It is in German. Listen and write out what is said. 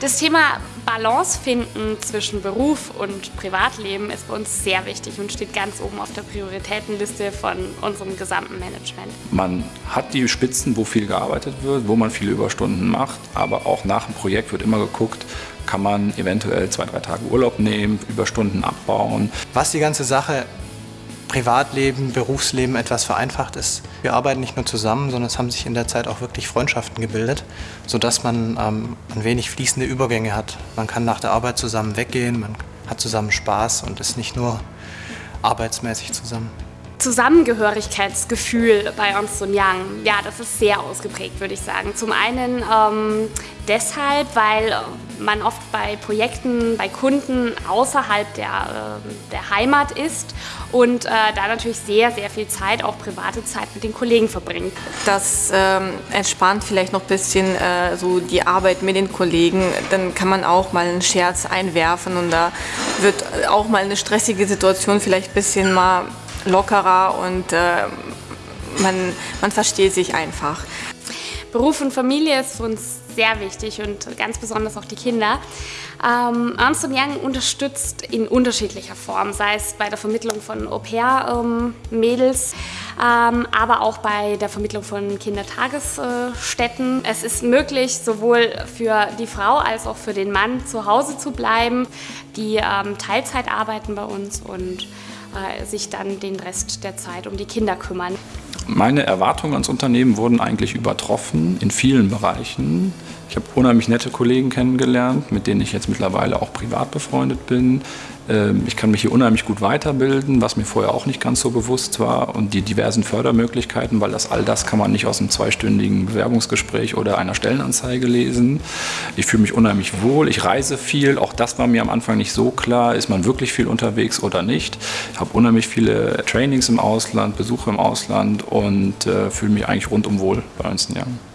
Das Thema Balance finden zwischen Beruf und Privatleben ist bei uns sehr wichtig und steht ganz oben auf der Prioritätenliste von unserem gesamten Management. Man hat die Spitzen, wo viel gearbeitet wird, wo man viele Überstunden macht, aber auch nach dem Projekt wird immer geguckt, kann man eventuell zwei, drei Tage Urlaub nehmen, Überstunden abbauen. Was die ganze Sache Privatleben, Berufsleben etwas vereinfacht ist. Wir arbeiten nicht nur zusammen, sondern es haben sich in der Zeit auch wirklich Freundschaften gebildet, sodass man ähm, ein wenig fließende Übergänge hat. Man kann nach der Arbeit zusammen weggehen, man hat zusammen Spaß und ist nicht nur arbeitsmäßig zusammen. Zusammengehörigkeitsgefühl bei Ernst Young, ja, das ist sehr ausgeprägt, würde ich sagen. Zum einen ähm, deshalb, weil man oft bei Projekten, bei Kunden außerhalb der, äh, der Heimat ist und äh, da natürlich sehr, sehr viel Zeit, auch private Zeit mit den Kollegen verbringt. Das ähm, entspannt vielleicht noch ein bisschen äh, so die Arbeit mit den Kollegen. Dann kann man auch mal einen Scherz einwerfen und da wird auch mal eine stressige Situation vielleicht ein bisschen mal lockerer und äh, man, man versteht sich einfach. Beruf und Familie ist für uns sehr wichtig und ganz besonders auch die Kinder. Ähm, Young unterstützt in unterschiedlicher Form, sei es bei der Vermittlung von Au-pair-Mädels, ähm, aber auch bei der Vermittlung von Kindertagesstätten. Es ist möglich, sowohl für die Frau als auch für den Mann zu Hause zu bleiben. Die ähm, Teilzeit arbeiten bei uns und äh, sich dann den Rest der Zeit um die Kinder kümmern. Meine Erwartungen ans Unternehmen wurden eigentlich übertroffen in vielen Bereichen. Ich habe unheimlich nette Kollegen kennengelernt, mit denen ich jetzt mittlerweile auch privat befreundet bin. Ähm, ich kann mich hier unheimlich gut weiterbilden, was mir vorher auch nicht ganz so bewusst war. Und die diversen Fördermöglichkeiten, weil das all das kann man nicht aus einem zweistündigen Bewerbungsgespräch oder einer Stellenanzeige lesen. Ich fühle mich unheimlich wohl, ich reise viel. Auch das war mir am Anfang nicht so klar. Ist man wirklich viel unterwegs oder nicht? Ich habe unheimlich viele Trainings im Ausland, Besuche im Ausland und äh, fühle mich eigentlich rundum wohl bei Ernst Young.